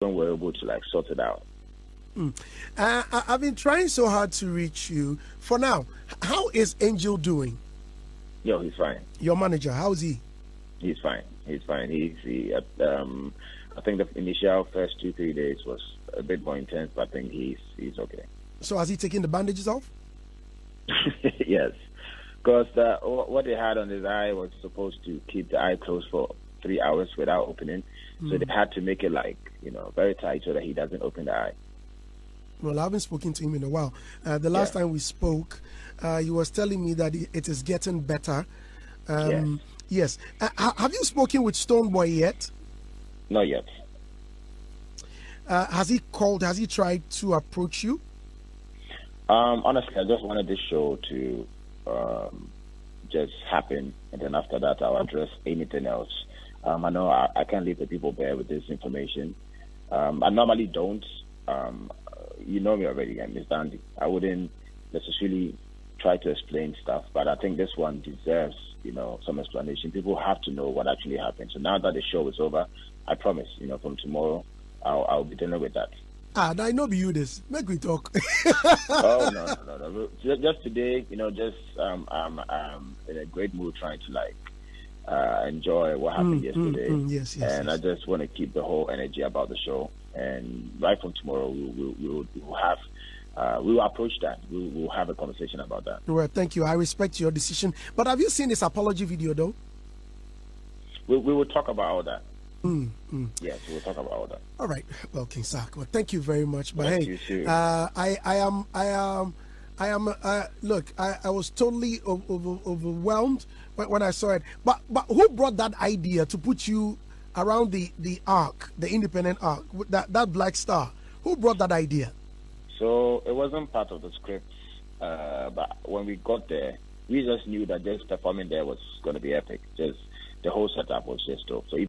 we're able to like sort it out. Mm. Uh, I've been trying so hard to reach you. For now, how is Angel doing? Yo, he's fine. Your manager, how's he? He's fine. He's fine. He's he. Um, I think the initial first two three days was a bit more intense, but I think he's he's okay. So has he taken the bandages off? yes, because uh, what they had on his eye was supposed to keep the eye closed for three hours without opening. Mm. So hmm. they had to make it like you know very tight so that he doesn't open the eye. Well, I haven't spoken to him in a while. Uh, the last yeah. time we spoke, uh, he was telling me that it is getting better. Um, yes. yes. Uh, have you spoken with Stonebwoy yet? Not yet. Uh, has he called? Has he tried to approach you? Um, honestly, I just wanted this show to um, just happen, and then after that, I'll address anything else. Um, I know I, I, can't leave the people there with this information. Um, I normally don't. Um, you know me already, Miss Dandy. I wouldn't necessarily try to explain stuff, but I think this one deserves, you know, some explanation. People have to know what actually happened. So now that the show is over, I promise, you know, from tomorrow, I'll, I'll be dealing with that. Ah, I know be you this. Make we talk. oh no, no, no, no. Just, just today, you know, just um, um, um, in a great mood, trying to like uh, enjoy what happened mm, yesterday. Mm, mm, yes, yes. And yes. I just want to keep the whole energy about the show. And right from tomorrow, we will we'll, we'll have. Uh, we will approach that. We will have a conversation about that. Well, thank you. I respect your decision. But have you seen this apology video, though? We, we will talk about all that. Mm, mm. Yes, we'll talk about all that. All right. Well, King Sark, well, thank you very much. But thank hey, uh, I, I am, I am, I am. Uh, look, I, I was totally over, overwhelmed when, I saw it. But, but who brought that idea to put you around the the arc, the independent arc, that that black star? Who brought that idea? So it wasn't part of the script, uh, but when we got there, we just knew that just performing there was going to be epic. Just the whole setup was just dope. So